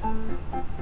うん。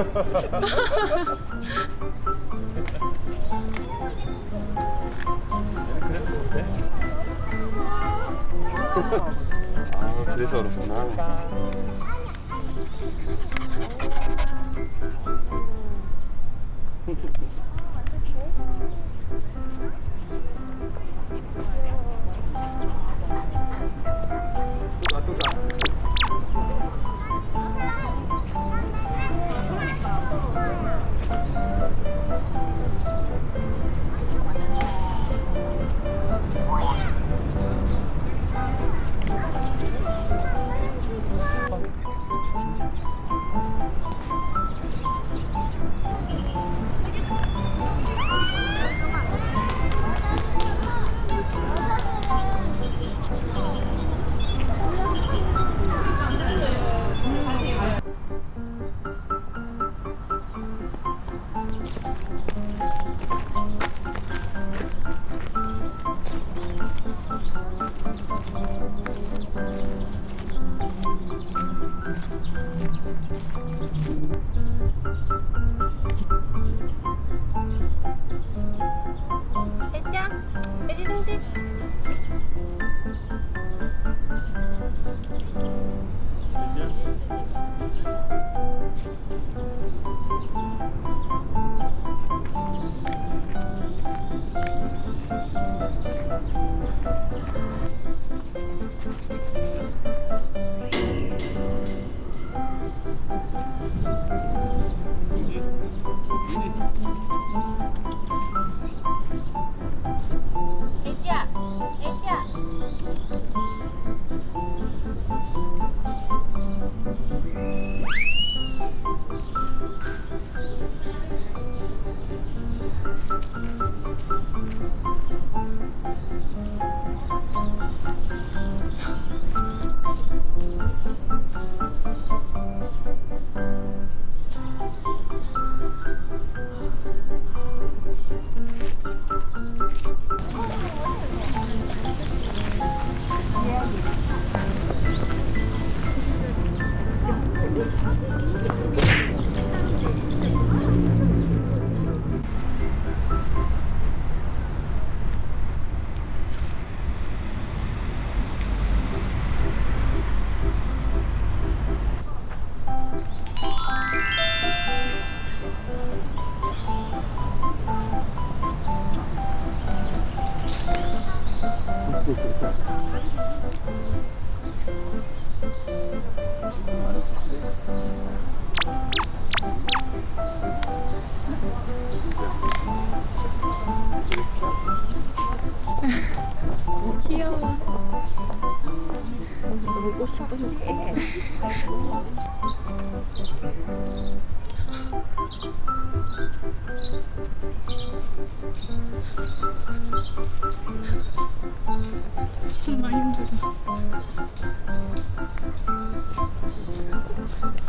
아 그래서 그렇구나 Thank you. 애지야 애 귀여워. 놀고 싶은데 정말 힘들어.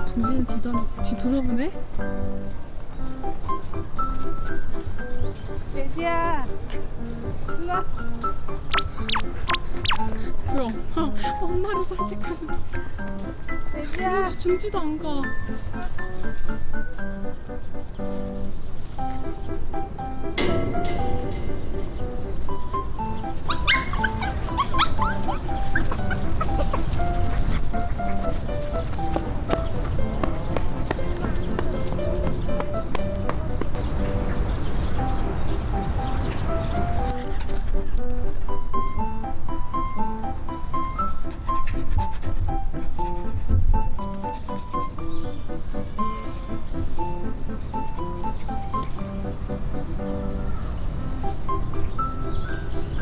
준지는 뒤돌, 뒤돌아보네? 애지야 일로와 뭐야? 엄마를 산책하는. 애지야 어, 준지도 안 가.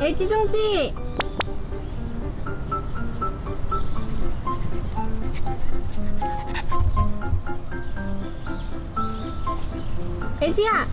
애지중지. 애지야